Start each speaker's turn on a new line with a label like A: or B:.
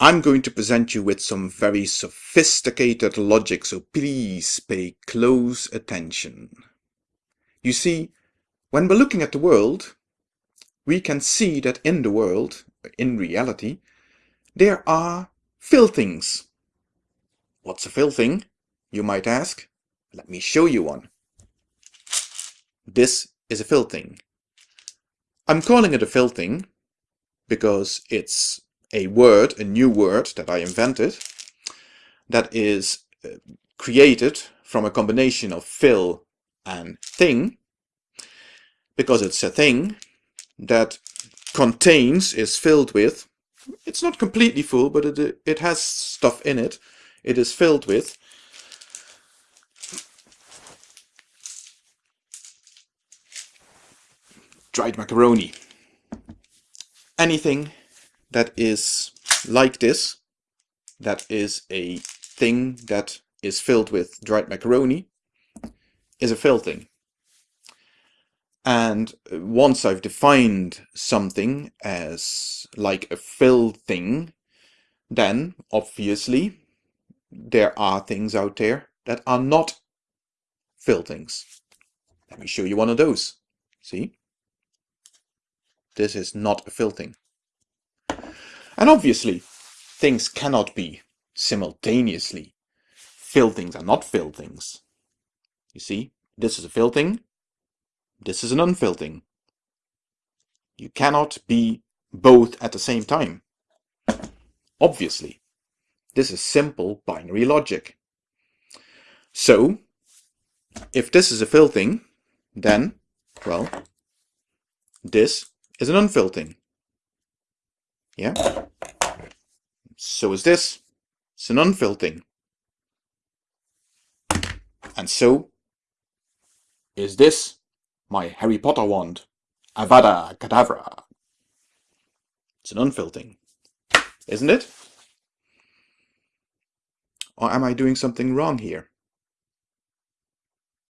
A: I'm going to present you with some very sophisticated logic, so please pay close attention. You see, when we're looking at the world, we can see that in the world, in reality, there are filthings. What's a filthing, you might ask? Let me show you one. This is a filthing. I'm calling it a filthing because it's a word, a new word that I invented that is uh, created from a combination of fill and thing because it's a thing that contains, is filled with, it's not completely full, but it, it has stuff in it. It is filled with dried macaroni. Anything that is like this, that is a thing that is filled with dried macaroni, is a filthing. And once I've defined something as like a fill thing, then obviously there are things out there that are not fill things. Let me show you one of those. See? This is not a fill thing. And obviously, things cannot be simultaneously fill things and not fill things. You see, this is a fill thing, this is an unfill thing. You cannot be both at the same time. Obviously, this is simple binary logic. So, if this is a fill thing, then, well, this is an unfill thing. Yeah? So is this. It's an unfill thing. And so is this my Harry Potter wand. Avada Kedavra. It's an unfill thing. Isn't it? Or am I doing something wrong here?